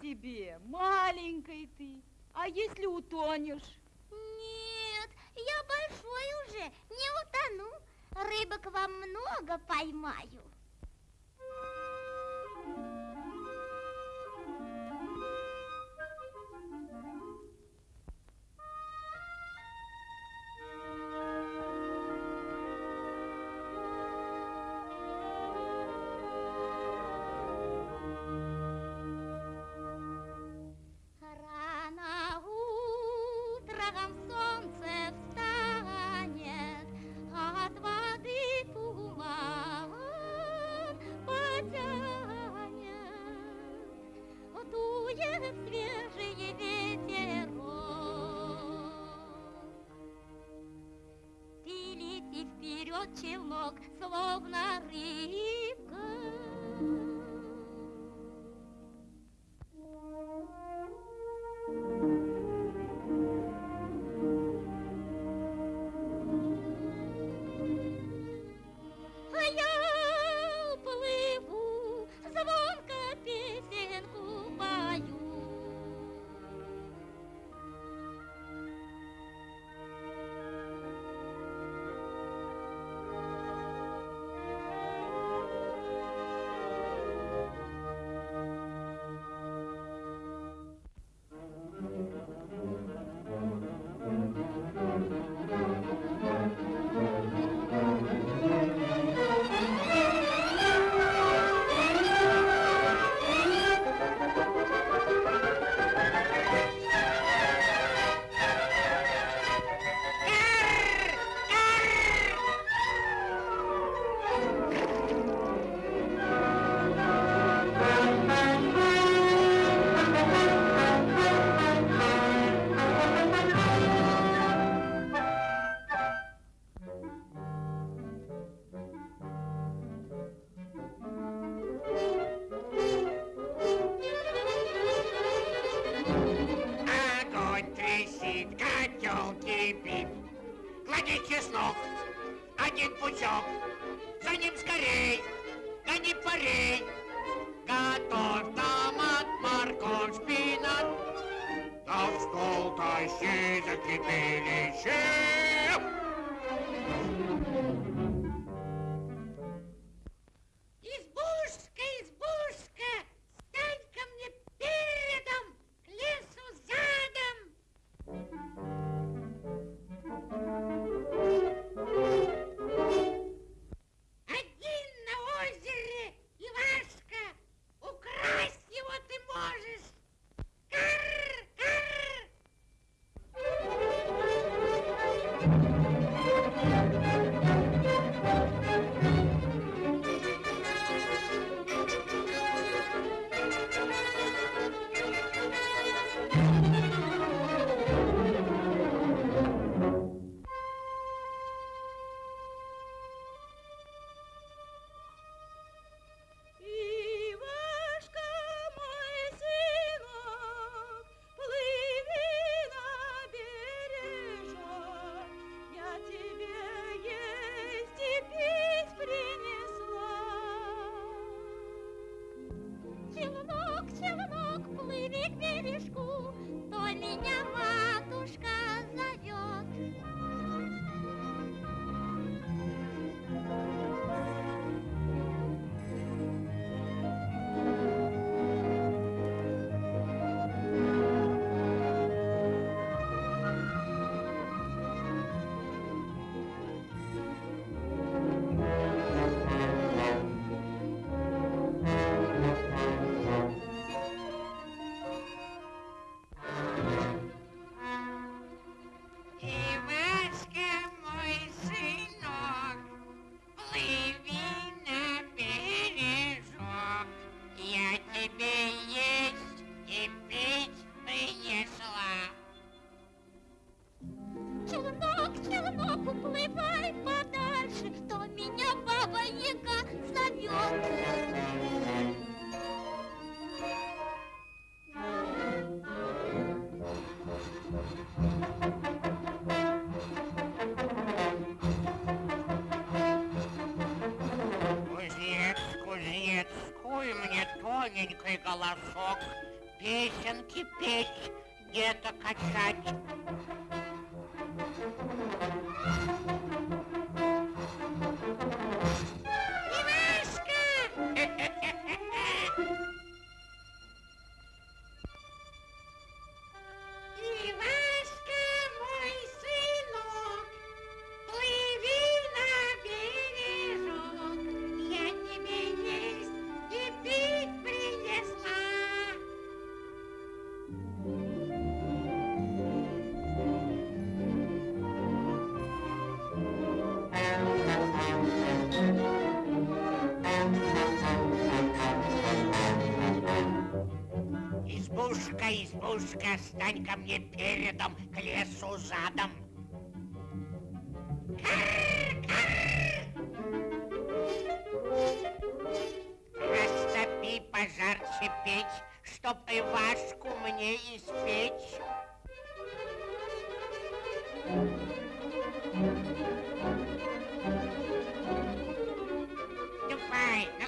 тебе, маленькой ты. А если утонешь? Нет, я большой уже, не утону. Рыбок вам много поймаю. чулок, словно рыб. Machine qui pénètre. Голосок, Песенки петь, где-то качать. Избушка, стань ко мне передом, к лесу задом. Растопи пожарче печь, чтоб Ивашку мне испечь. Ступай на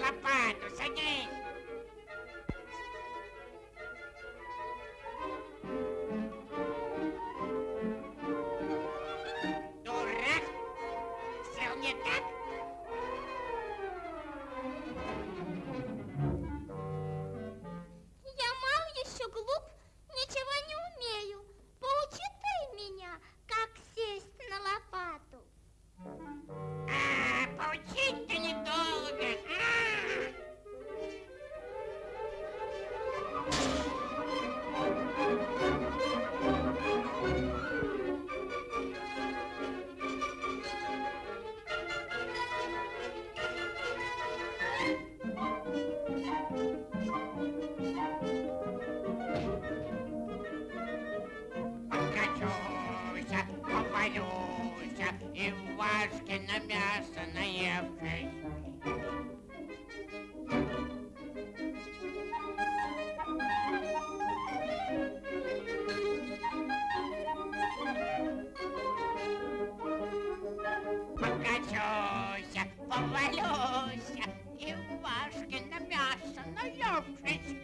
Повалюся, и важке на мясо наевшись.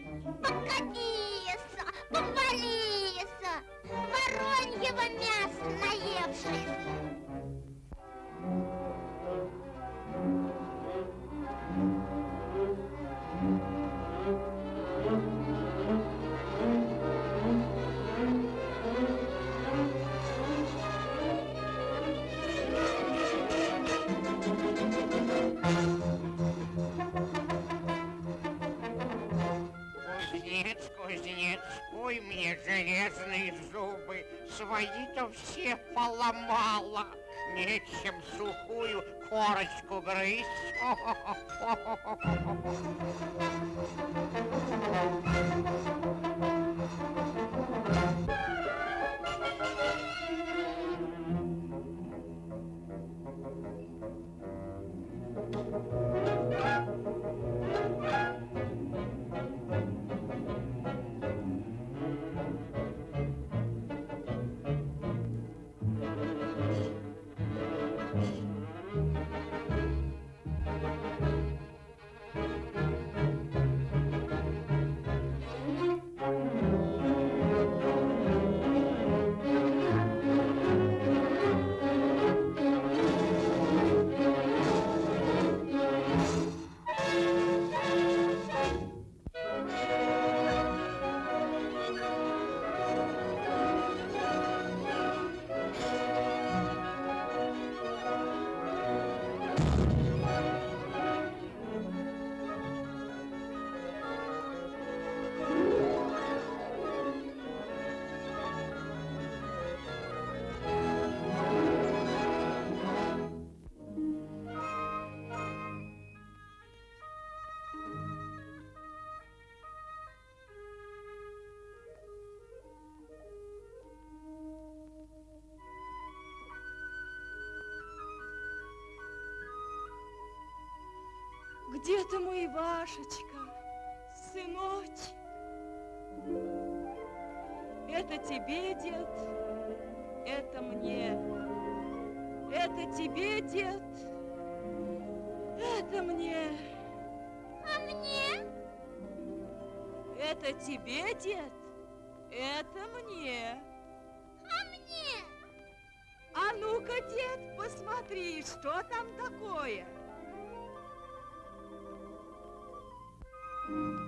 Покатися, мои-то все поломала. Нечем сухую корочку грызть. Где ты мой Ивашечка, сыночек? Это тебе, дед, это мне. Это тебе, дед, это мне. А мне? Это тебе, дед, это мне. А мне? А ну-ка, дед, посмотри, что там такое? Thank you.